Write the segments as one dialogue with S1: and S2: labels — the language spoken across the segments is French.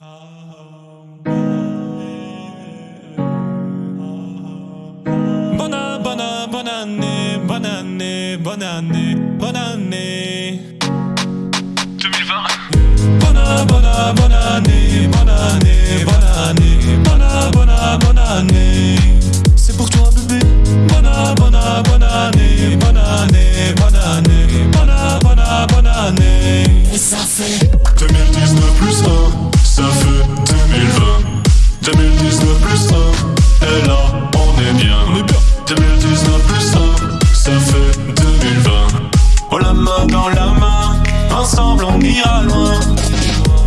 S1: Bonne, année, bonne année, bonne année, bonne année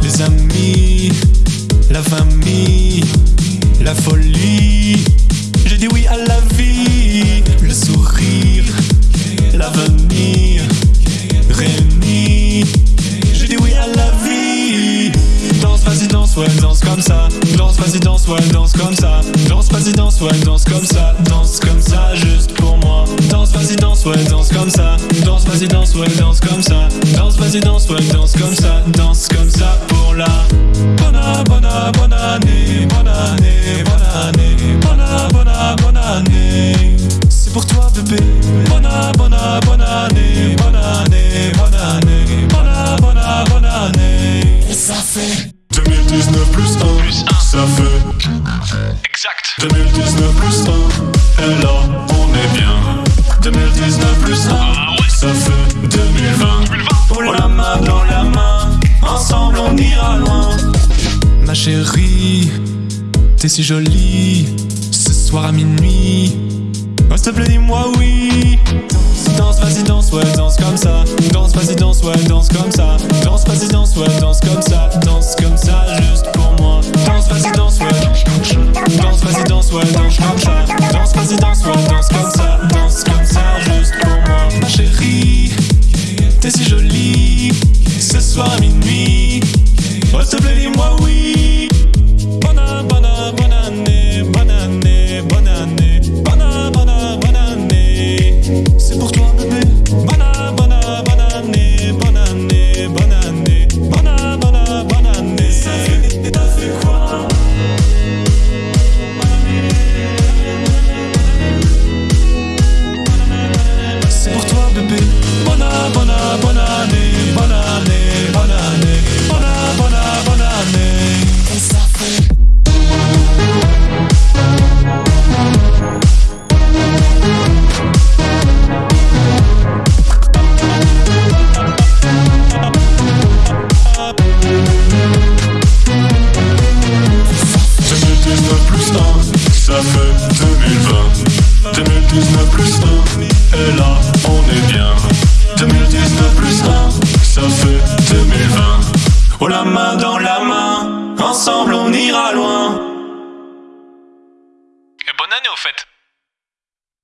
S1: Les amis, la famille, la folie. J'ai dit oui à la vie, le sourire, l'avenir Réunis, j'ai dit oui à la vie. Danse, vas-y, danse, ouais, danse comme ça. Danse, vas-y, danse, ouais, danse comme ça. Danse, vas-y, danse, ouais, danse comme ça. Danse comme ça, juste pour moi. Danse, vas-y, danse, ouais, danse comme ça vas-y, danse, ouais, danse comme ça. Danse, vas-y, danse, ouais, danse comme ça. Danse comme ça pour la Bonne, bonne, bonne année Bonne année, bonne année Bonne, bonne, bonne année. C'est pour toi bébé. Bonne, bonne, bonne année Bonne année, bonne année Bonne, bonne, bonne année. Et ça fait
S2: 2019 plus 1, ça fait
S3: Exact.
S2: 2019 plus 1,
S1: Ma chérie, t'es si jolie Ce soir à minuit. Oh s'il te plaît dis-moi oui. Danse, vas-y danse, ouais danse comme ça. Danse, vas-y danse, ouais danse comme ça. Danse, vas-y danse, ouais danse comme ça. Danse comme ça juste
S2: plus 1, ça fait 2020 2019 plus 1, et là on est bien. 2019 plus 1, ça fait 2020 Oh la main dans la main, ensemble on ira loin.
S3: Et bonne année au fait